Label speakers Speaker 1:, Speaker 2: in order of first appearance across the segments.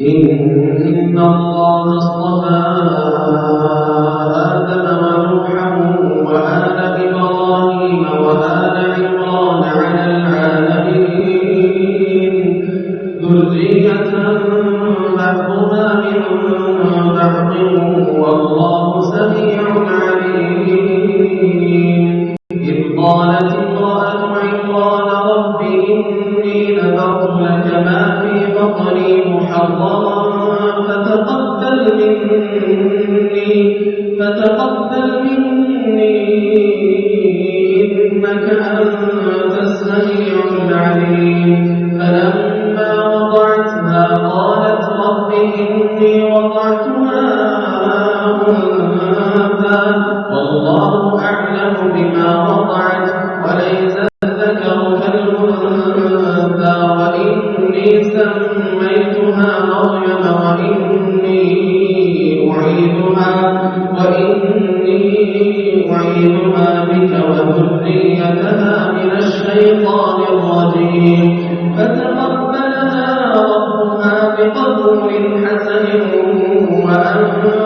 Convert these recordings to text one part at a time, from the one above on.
Speaker 1: إن الله اصطفى آدم ونوحا وآل إبراهيم وآل عمران على العالمين. ذرية بعضها من بعض والله سميع عليم. إذ قالت امرأة عمران رب نذرت لك ما في بطني محررا فتقبل مني فتقبل مني إنك أنت السميع العليم. فلما وضعتها قالت رب إني وضعتها أنثى. والله أعلم بما وضعت أعيدها بك وذريتها من الشيطان الرجيم. فتقبلها ربها بقبول حسن وأنبتها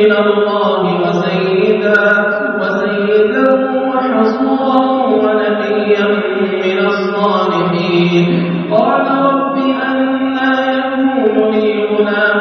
Speaker 1: من الله وسيدا وسيدا وحصورا ونبيا من الصالحين. قال رب أنا يكون لي غلام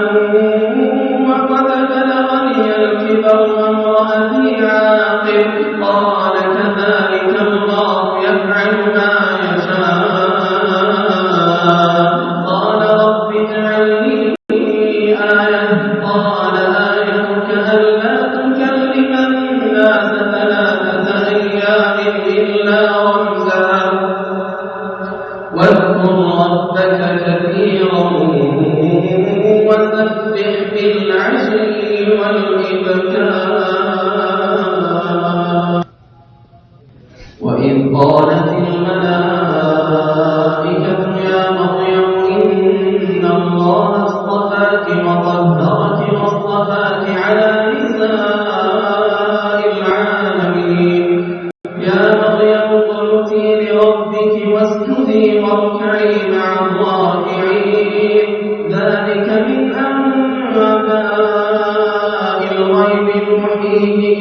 Speaker 1: بالعشي والإبكار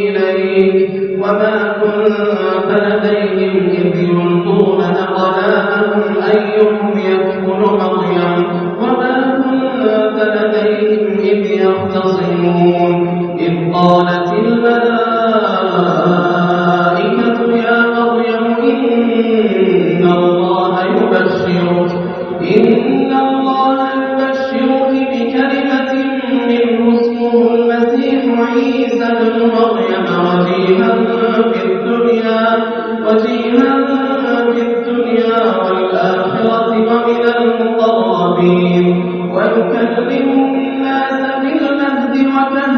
Speaker 1: إليك وما كنت لديهم إذ يلقون أقلامهم أيهم مريم وما كنت لديهم إذ يختصمون إذ قالت ويكلم الناس في المهد وكهلا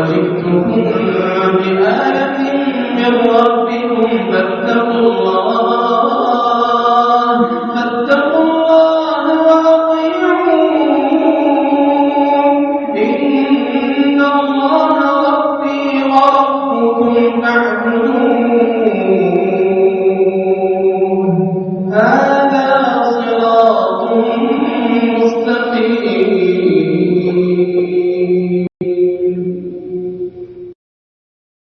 Speaker 1: وجئتكم بآية من ربكم فاتقوا الله